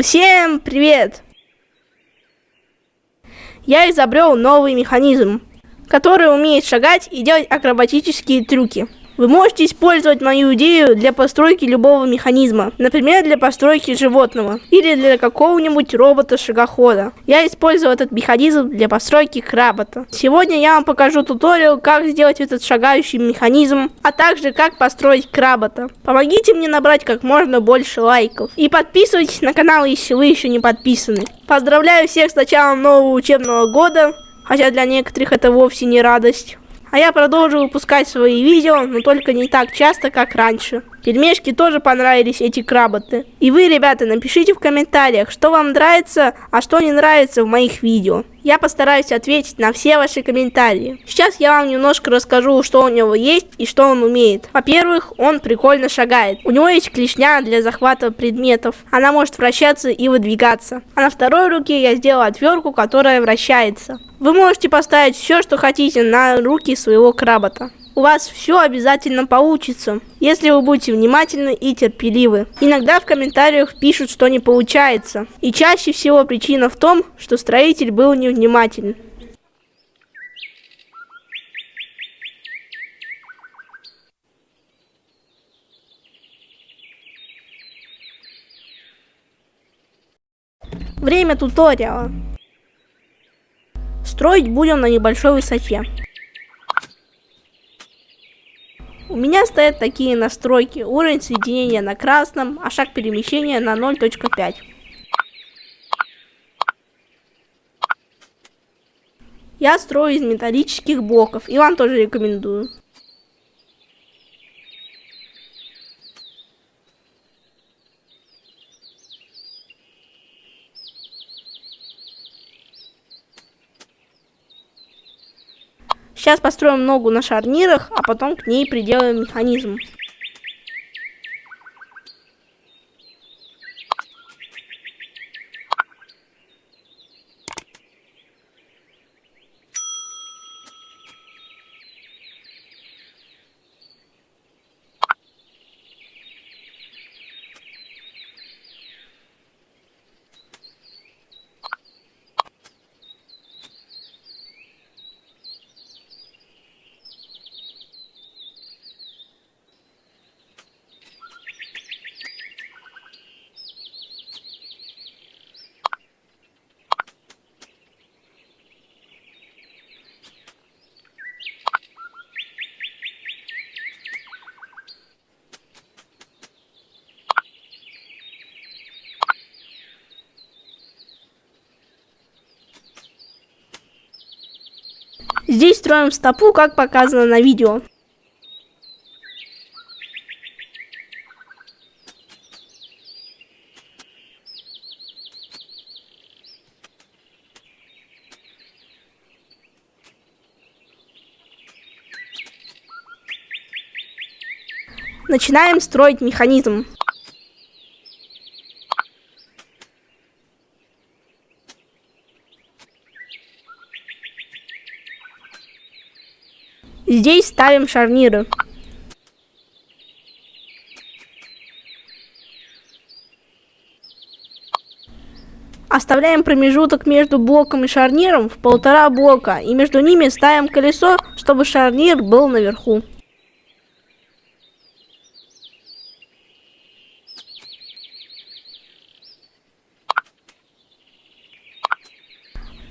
Всем привет! Я изобрел новый механизм, который умеет шагать и делать акробатические трюки. Вы можете использовать мою идею для постройки любого механизма, например, для постройки животного или для какого-нибудь робота-шагохода. Я использую этот механизм для постройки кработа. Сегодня я вам покажу туториал, как сделать этот шагающий механизм, а также как построить кработа. Помогите мне набрать как можно больше лайков. И подписывайтесь на канал, если вы еще не подписаны. Поздравляю всех с началом нового учебного года, хотя для некоторых это вовсе не радость. А я продолжу выпускать свои видео, но только не так часто, как раньше. Пельмешки тоже понравились эти кработы. И вы, ребята, напишите в комментариях, что вам нравится, а что не нравится в моих видео. Я постараюсь ответить на все ваши комментарии. Сейчас я вам немножко расскажу, что у него есть и что он умеет. Во-первых, он прикольно шагает. У него есть клешня для захвата предметов. Она может вращаться и выдвигаться. А на второй руке я сделал отвертку, которая вращается. Вы можете поставить все, что хотите на руки своего кработа у вас все обязательно получится, если вы будете внимательны и терпеливы. Иногда в комментариях пишут, что не получается. И чаще всего причина в том, что строитель был невнимателен. Время туториала. Строить будем на небольшой высоте. У меня стоят такие настройки. Уровень соединения на красном, а шаг перемещения на 0.5. Я строю из металлических блоков, и вам тоже рекомендую. Сейчас построим ногу на шарнирах, а потом к ней приделаем механизм. Здесь строим стопу, как показано на видео. Начинаем строить механизм. Здесь ставим шарниры. Оставляем промежуток между блоком и шарниром в полтора блока, и между ними ставим колесо, чтобы шарнир был наверху.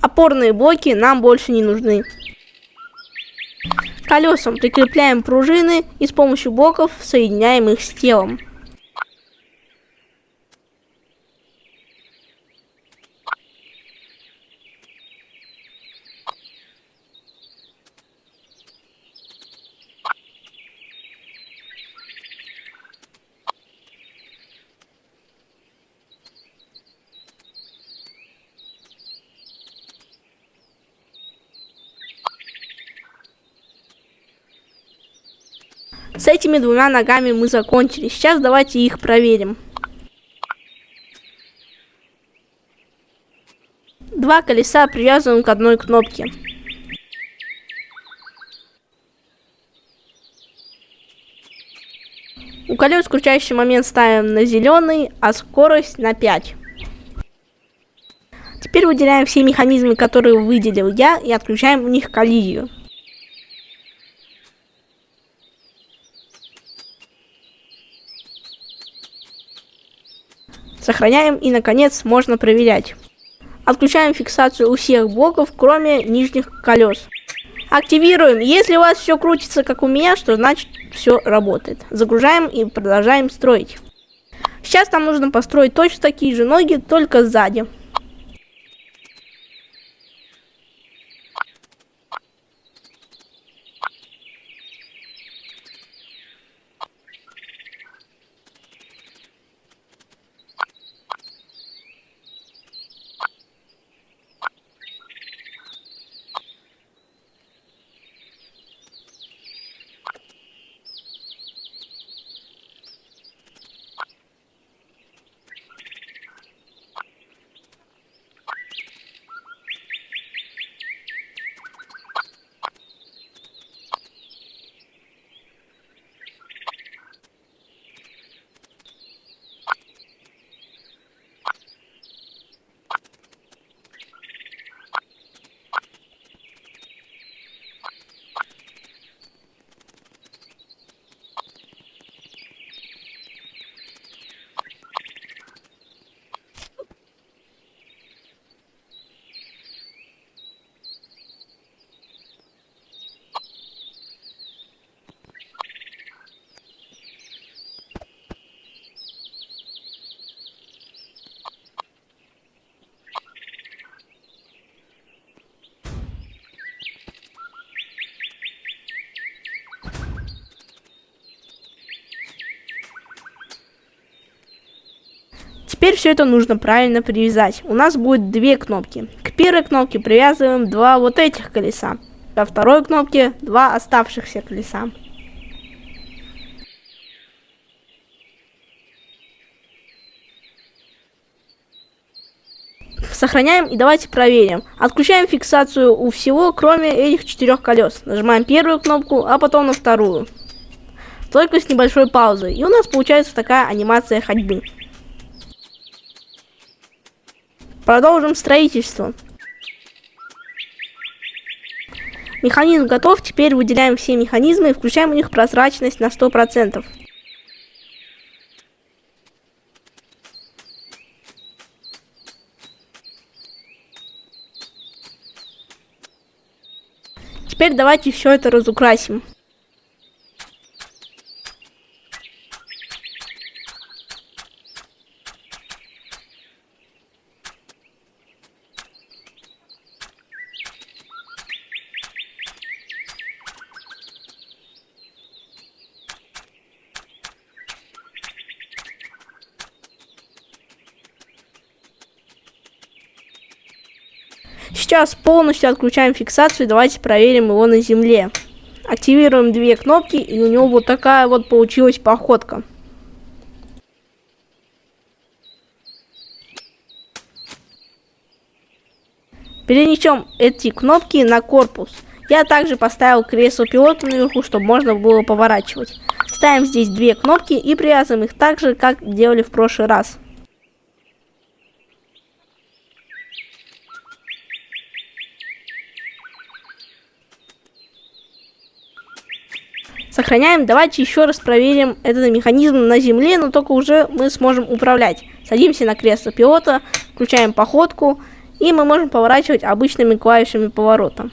Опорные блоки нам больше не нужны колесам прикрепляем пружины и с помощью блоков соединяем их с телом. С этими двумя ногами мы закончили. Сейчас давайте их проверим. Два колеса привязаны к одной кнопке. У колес крутящий момент ставим на зеленый, а скорость на 5. выделяем все механизмы, которые выделил я, и отключаем у них коллизию. Сохраняем и, наконец, можно проверять. Отключаем фиксацию у всех блоков, кроме нижних колес. Активируем. Если у вас все крутится, как у меня, что значит все работает. Загружаем и продолжаем строить. Сейчас нам нужно построить точно такие же ноги, только сзади. Теперь все это нужно правильно привязать. У нас будет две кнопки. К первой кнопке привязываем два вот этих колеса. Ко второй кнопке два оставшихся колеса. Сохраняем и давайте проверим. Отключаем фиксацию у всего, кроме этих четырех колес. Нажимаем первую кнопку, а потом на вторую. Только с небольшой паузой. И у нас получается такая анимация ходьбы. Продолжим строительство. Механизм готов, теперь выделяем все механизмы и включаем у них прозрачность на 100%. Теперь давайте все это разукрасим. Сейчас полностью отключаем фиксацию. Давайте проверим его на земле. Активируем две кнопки, и у него вот такая вот получилась походка. Перенесем эти кнопки на корпус. Я также поставил кресло пилота наверху, чтобы можно было поворачивать. Ставим здесь две кнопки и привязываем их так же, как делали в прошлый раз. Сохраняем. Давайте еще раз проверим этот механизм на земле, но только уже мы сможем управлять. Садимся на кресло пилота, включаем походку, и мы можем поворачивать обычными клавишами поворота.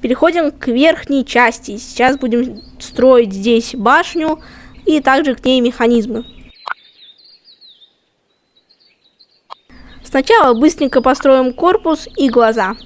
Переходим к верхней части. Сейчас будем строить здесь башню и также к ней механизмы. Сначала быстренько построим корпус и глаза.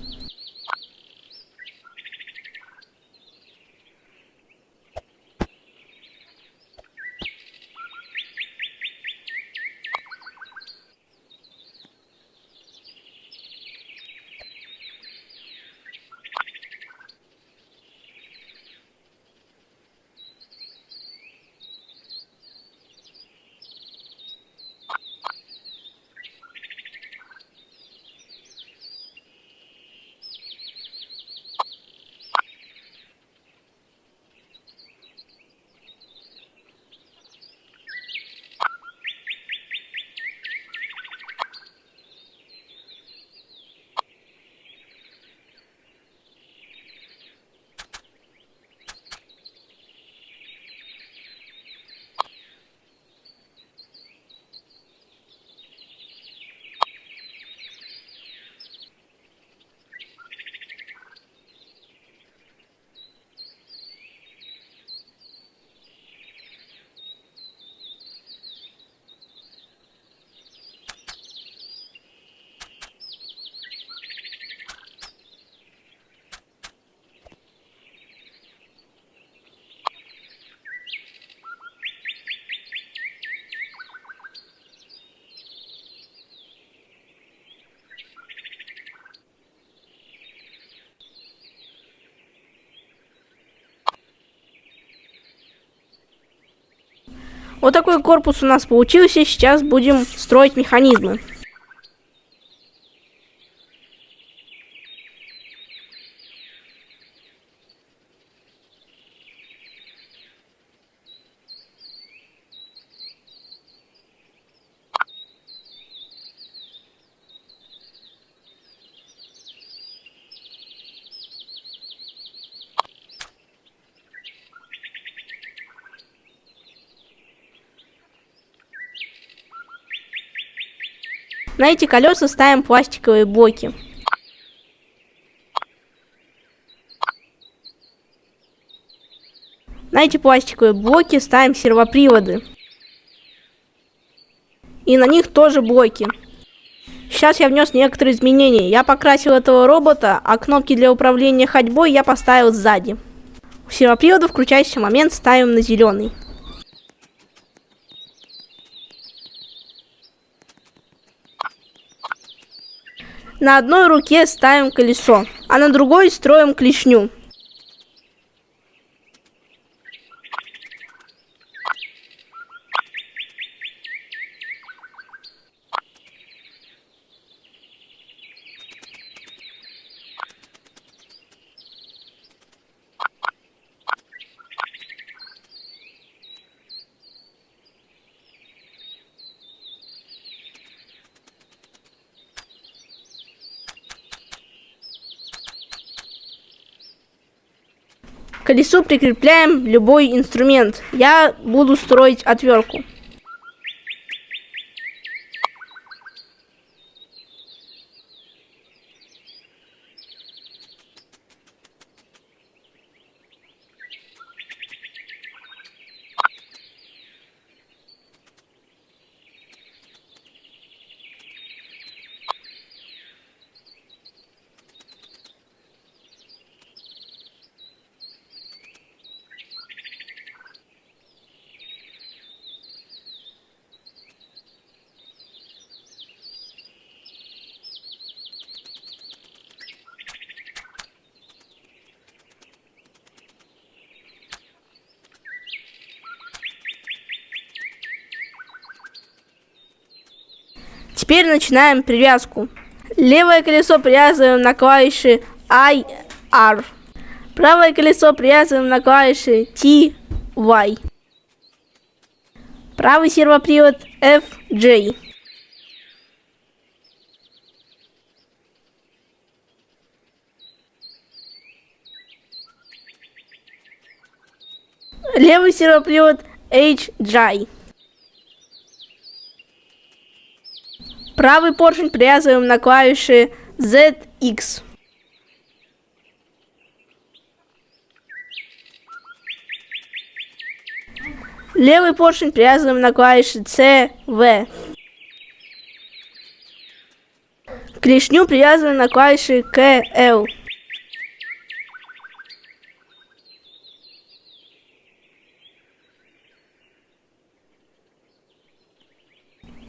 Вот такой корпус у нас получился. Сейчас будем строить механизмы. На эти колеса ставим пластиковые блоки. На эти пластиковые блоки ставим сервоприводы. И на них тоже блоки. Сейчас я внес некоторые изменения. Я покрасил этого робота, а кнопки для управления ходьбой я поставил сзади. У сервопривода включающийся момент ставим на зеленый. На одной руке ставим колесо, а на другой строим клешню. Колесу прикрепляем любой инструмент. Я буду строить отвертку. Теперь начинаем привязку. Левое колесо привязываем на клавиши I, R. Правое колесо привязываем на клавиши T, Y. Правый сервопривод F, J. Левый сервопривод H, J. Правый поршень привязываем на клавиши ZX. Левый поршень привязываем на клавиши CV. Клешню привязываем на клавиши KL.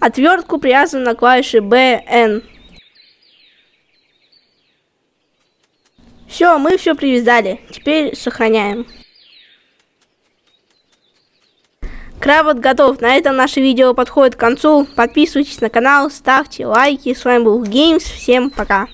Отвертку привязываем на клавиши BN. Все, мы все привязали. Теперь сохраняем. Кравот готов. На этом наше видео подходит к концу. Подписывайтесь на канал, ставьте лайки. С вами был Games. Всем пока.